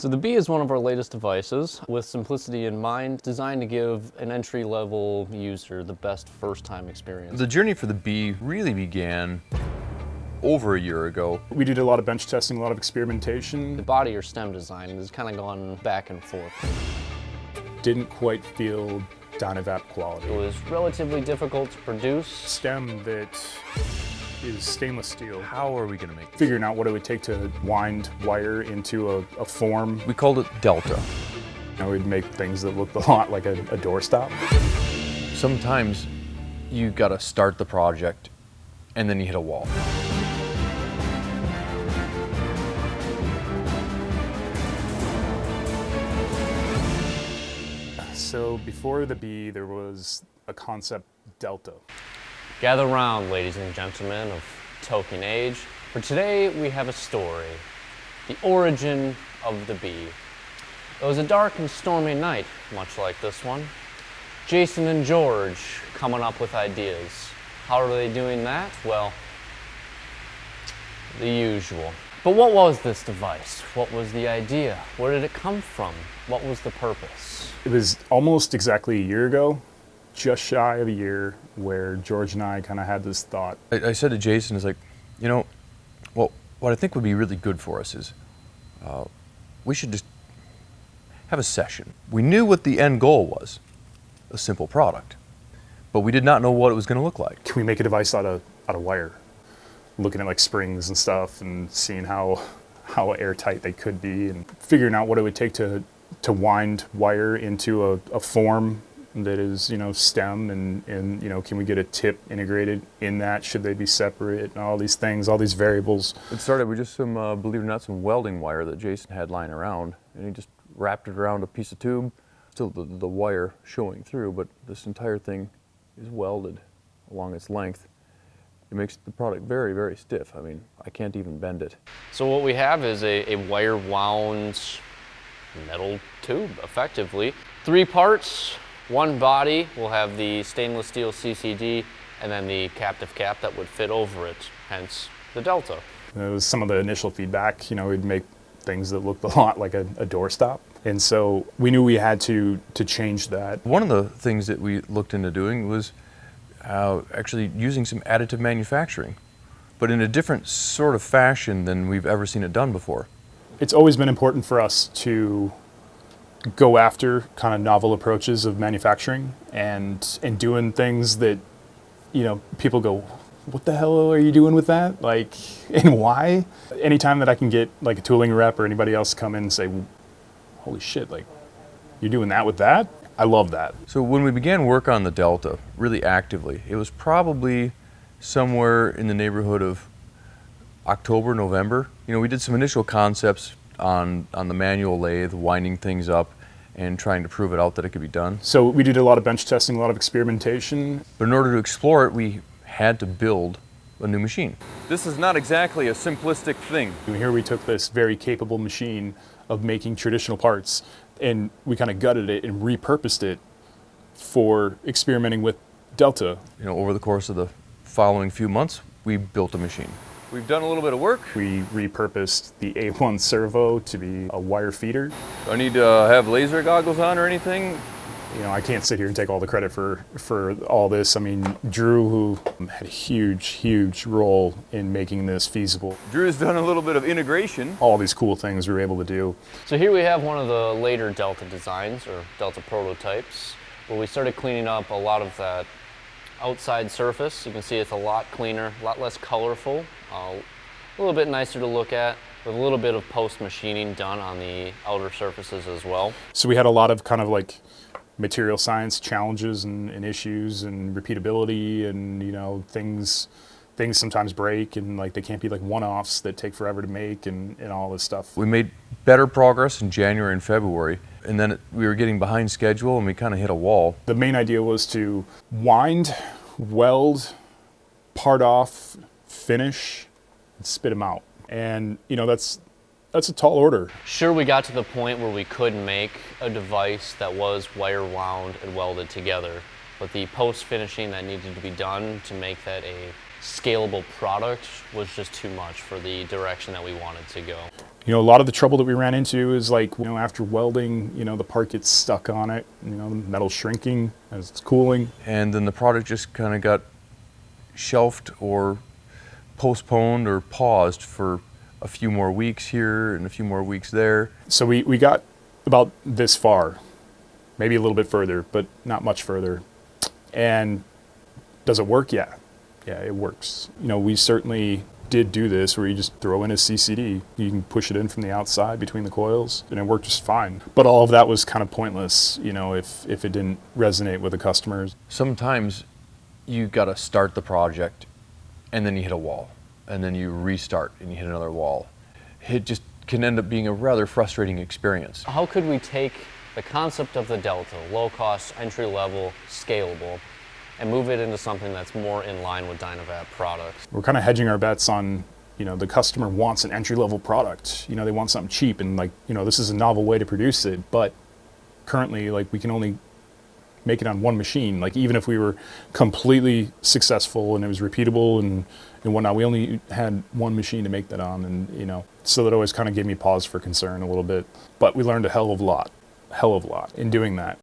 So the B is one of our latest devices with simplicity in mind, designed to give an entry-level user the best first-time experience. The journey for the B really began over a year ago. We did a lot of bench testing, a lot of experimentation. The body or stem design has kind of gone back and forth. Didn't quite feel Dynavap quality. It was relatively difficult to produce. Stem that is stainless steel. How are we going to make this? Figuring out what it would take to wind wire into a, a form. We called it Delta. You know, we'd make things that looked a lot like a, a doorstop. Sometimes you got to start the project and then you hit a wall. So before the B, there was a concept Delta. Gather round, ladies and gentlemen of Tolkien Age. For today, we have a story. The origin of the B. It was a dark and stormy night, much like this one. Jason and George coming up with ideas. How are they doing that? Well, the usual. But what was this device? What was the idea? Where did it come from? What was the purpose? It was almost exactly a year ago, just shy of a year, where George and I kind of had this thought. I, I said to Jason, "Is like, you know, well, what I think would be really good for us is uh, we should just have a session. We knew what the end goal was, a simple product, but we did not know what it was going to look like. Can we make a device out of out of wire? Looking at like springs and stuff and seeing how how airtight they could be and figuring out what it would take to to wind wire into a, a form that is, you know, stem and, and, you know, can we get a tip integrated in that? Should they be separate? And all these things, all these variables. It started with just some, uh, believe it or not, some welding wire that Jason had lying around, and he just wrapped it around a piece of tube, still the, the wire showing through, but this entire thing is welded along its length. It makes the product very, very stiff. I mean, I can't even bend it. So what we have is a, a wire wound metal tube, effectively. Three parts, one body will have the stainless steel CCD and then the captive cap that would fit over it, hence the Delta. It was some of the initial feedback, you know, we'd make things that looked a lot like a, a doorstop. And so we knew we had to, to change that. One of the things that we looked into doing was uh, actually using some additive manufacturing, but in a different sort of fashion than we've ever seen it done before. It's always been important for us to go after kind of novel approaches of manufacturing and and doing things that you know people go what the hell are you doing with that? Like and why? Anytime that i can get like a tooling rep or anybody else come in and say holy shit like you're doing that with that? I love that. So when we began work on the Delta, really actively, it was probably somewhere in the neighborhood of October, November. You know, we did some initial concepts on, on the manual lathe, winding things up and trying to prove it out that it could be done. so we did a lot of bench testing a lot of experimentation But in order to explore it, we had to build a new machine. This is not exactly a simplistic thing. Here we took this very capable machine of making traditional parts and we kind of gutted it and repurposed it for experimenting with Delta. You know, over the course of the following few months, we built a machine. We've done a little bit of work. We repurposed the A1 servo to be a wire feeder. Do I need to uh, have laser goggles on or anything? You know, I can't sit here and take all the credit for, for all this. I mean, Drew, who had a huge, huge role in making this feasible. Drew's done a little bit of integration. All these cool things we were able to do. So here we have one of the later Delta designs or Delta prototypes where we started cleaning up a lot of that outside surface. You can see it's a lot cleaner, a lot less colorful, uh, a little bit nicer to look at with a little bit of post machining done on the outer surfaces as well. So we had a lot of kind of like material science challenges and, and issues and repeatability and, you know, things things sometimes break and like they can't be like one-offs that take forever to make and, and all this stuff. We made better progress in January and February, and then it, we were getting behind schedule and we kind of hit a wall. The main idea was to wind, weld, part off, finish, and spit them out. And you know that's that's a tall order. Sure, we got to the point where we could make a device that was wire wound and welded together, but the post finishing that needed to be done to make that a scalable product was just too much for the direction that we wanted to go. You know, a lot of the trouble that we ran into is like, you know, after welding, you know, the part gets stuck on it, you know, the metal's shrinking as it's cooling. And then the product just kind of got shelved or postponed or paused for a few more weeks here and a few more weeks there. So we, we got about this far, maybe a little bit further, but not much further. And does it work? Yeah. Yeah, it works. You know, we certainly did do this where you just throw in a CCD. You can push it in from the outside between the coils and it worked just fine. But all of that was kind of pointless, you know, if, if it didn't resonate with the customers. Sometimes you got to start the project and then you hit a wall and then you restart and you hit another wall. It just can end up being a rather frustrating experience. How could we take the concept of the Delta, low cost, entry level, scalable, and move it into something that's more in line with Dynavap products? We're kind of hedging our bets on, you know, the customer wants an entry level product. You know, they want something cheap and like, you know, this is a novel way to produce it, but currently like we can only make it on one machine. Like even if we were completely successful and it was repeatable and, and whatnot, we only had one machine to make that on and, you know, so that always kind of gave me pause for concern a little bit. But we learned a hell of a lot, hell of a lot in doing that.